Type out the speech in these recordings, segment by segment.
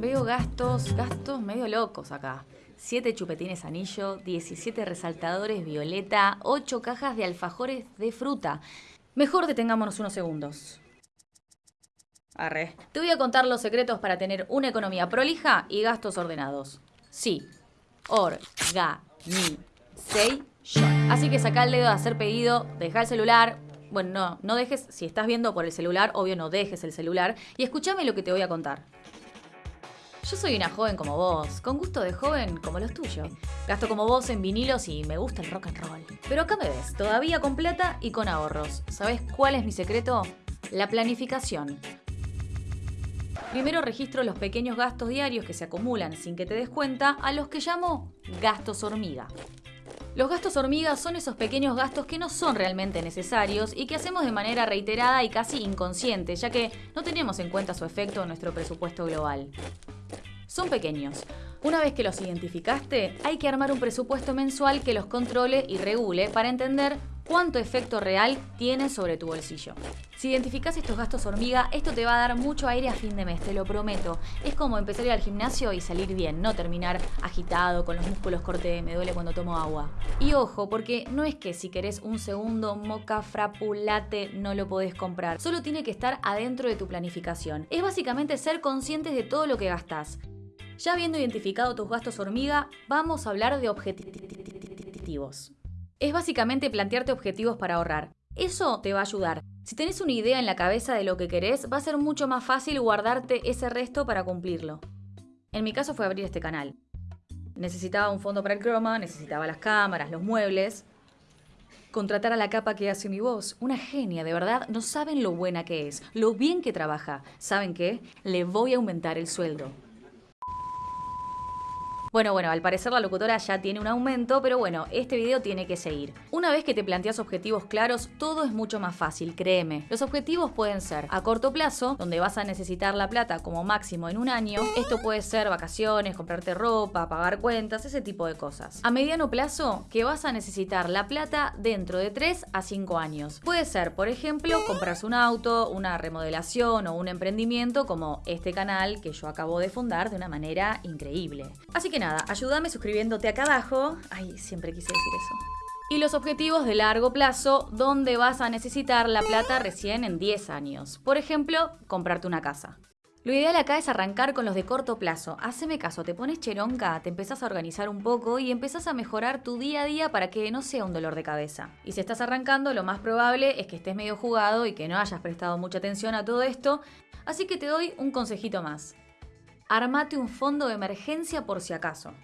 Veo gastos, gastos medio locos acá. 7 chupetines anillo, 17 resaltadores violeta, 8 cajas de alfajores de fruta. Mejor detengámonos unos segundos. Arre. Te voy a contar los secretos para tener una economía prolija y gastos ordenados. Sí. Organization. Así que saca el dedo de hacer pedido, deja el celular. Bueno, no, no dejes, si estás viendo por el celular, obvio no dejes el celular. Y escúchame lo que te voy a contar. Yo soy una joven como vos, con gusto de joven como los tuyos. Gasto como vos en vinilos y me gusta el rock and roll. Pero acá me ves, todavía con plata y con ahorros. ¿Sabes cuál es mi secreto? La planificación. Primero registro los pequeños gastos diarios que se acumulan sin que te des cuenta, a los que llamo gastos hormiga. Los gastos hormiga son esos pequeños gastos que no son realmente necesarios y que hacemos de manera reiterada y casi inconsciente, ya que no tenemos en cuenta su efecto en nuestro presupuesto global son pequeños. Una vez que los identificaste, hay que armar un presupuesto mensual que los controle y regule para entender cuánto efecto real tiene sobre tu bolsillo. Si identificas estos gastos hormiga, esto te va a dar mucho aire a fin de mes, te lo prometo. Es como empezar a ir al gimnasio y salir bien, no terminar agitado, con los músculos corte, me duele cuando tomo agua. Y ojo, porque no es que si querés un segundo moca frapulate no lo podés comprar, solo tiene que estar adentro de tu planificación. Es básicamente ser conscientes de todo lo que gastás. Ya habiendo identificado tus gastos hormiga, vamos a hablar de objetivos. Es básicamente plantearte objetivos para ahorrar. Eso te va a ayudar. Si tenés una idea en la cabeza de lo que querés, va a ser mucho más fácil guardarte ese resto para cumplirlo. En mi caso fue abrir este canal. Necesitaba un fondo para el croma, necesitaba las cámaras, los muebles. Contratar a la capa que hace mi voz. Una genia, de verdad. No saben lo buena que es, lo bien que trabaja. ¿Saben qué? Le voy a aumentar el sueldo. Bueno, bueno, al parecer la locutora ya tiene un aumento, pero bueno, este video tiene que seguir. Una vez que te planteas objetivos claros, todo es mucho más fácil, créeme. Los objetivos pueden ser a corto plazo, donde vas a necesitar la plata como máximo en un año. Esto puede ser vacaciones, comprarte ropa, pagar cuentas, ese tipo de cosas. A mediano plazo, que vas a necesitar la plata dentro de 3 a 5 años. Puede ser, por ejemplo, comprarse un auto, una remodelación o un emprendimiento como este canal que yo acabo de fundar de una manera increíble. Así que nada, ayúdame suscribiéndote acá abajo. Ay, siempre quise decir eso. Y los objetivos de largo plazo, donde vas a necesitar la plata recién en 10 años. Por ejemplo, comprarte una casa. Lo ideal acá es arrancar con los de corto plazo. Haceme caso, te pones cheronca, te empezás a organizar un poco y empezás a mejorar tu día a día para que no sea un dolor de cabeza. Y si estás arrancando, lo más probable es que estés medio jugado y que no hayas prestado mucha atención a todo esto. Así que te doy un consejito más armate un fondo de emergencia por si acaso.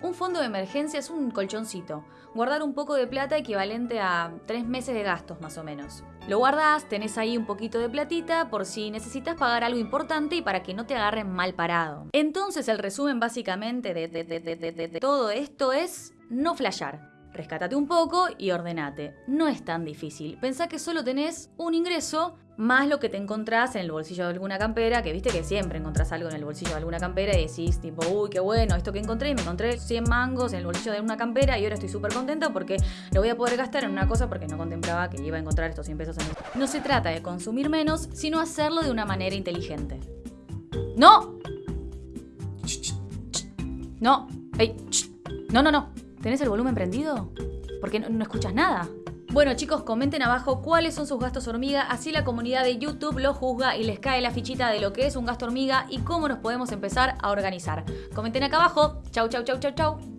Un fondo de emergencia es un colchoncito, guardar un poco de plata equivalente a tres meses de gastos más o menos. Lo guardás, tenés ahí un poquito de platita por si necesitas pagar algo importante y para que no te agarren mal parado. Entonces el resumen básicamente de, de todo esto es no flashear. Rescátate un poco y ordenate. No es tan difícil. Pensá que solo tenés un ingreso más lo que te encontrás en el bolsillo de alguna campera, que viste que siempre encontrás algo en el bolsillo de alguna campera y decís tipo, uy, qué bueno, esto que encontré, y me encontré 100 mangos en el bolsillo de una campera y ahora estoy súper contenta porque lo voy a poder gastar en una cosa porque no contemplaba que iba a encontrar estos 100 pesos en el... No se trata de consumir menos, sino hacerlo de una manera inteligente. ¡No! No, hey, no, no, no. ¿Tenés el volumen prendido? Porque no, no escuchas nada. Bueno chicos, comenten abajo cuáles son sus gastos hormiga, así la comunidad de YouTube lo juzga y les cae la fichita de lo que es un gasto hormiga y cómo nos podemos empezar a organizar. Comenten acá abajo. Chau, chau, chau, chau, chau.